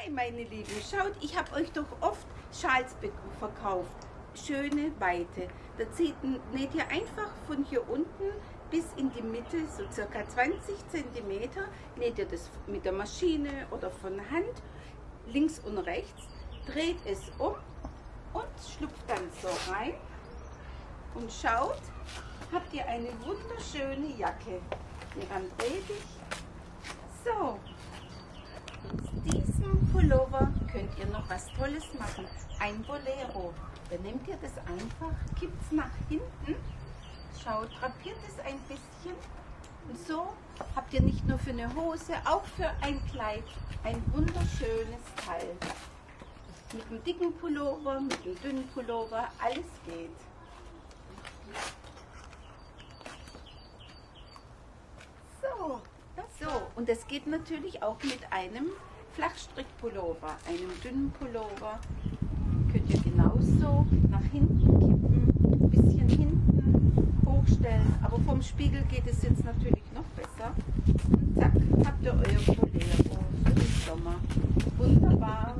Hi meine Lieben, schaut, ich habe euch doch oft Schals verkauft. Schöne, weite. Da zieht, näht ihr einfach von hier unten bis in die Mitte, so circa 20 cm, näht ihr das mit der Maschine oder von Hand, links und rechts, dreht es um und schlüpft dann so rein. Und schaut, habt ihr eine wunderschöne Jacke. Hieran drehe ich. So, diesem Pullover könnt ihr noch was Tolles machen. Ein Bolero. Dann nehmt ihr das einfach, kippt es nach hinten, schaut, drapiert es ein bisschen. Und so habt ihr nicht nur für eine Hose, auch für ein Kleid ein wunderschönes Teil. Mit einem dicken Pullover, mit einem dünnen Pullover, alles geht. So, so, und das geht natürlich auch mit einem Flachstrickpullover, einem dünnen Pullover. Könnt ihr genauso nach hinten kippen, ein bisschen hinten hochstellen. Aber vom Spiegel geht es jetzt natürlich noch besser. Und zack, habt ihr euer Bolero für den Sommer. Wunderbar.